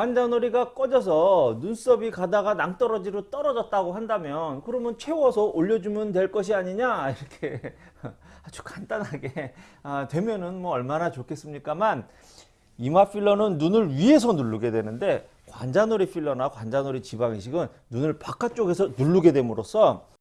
관자놀이가 꺼져서 눈썹이 가다가 낭떠러지로 떨어졌다고 한다면 그러면 채워서 올려주면 될 것이 아니냐? 이렇게 아주 간단하게 아, 되면은 뭐 얼마나 좋겠습니까만 이마 필러는 눈을 위에서 누르게 되는데 관자놀이 필러나 관자놀이 지방 이식은 눈을 바깥쪽에서 누르게 됨으로써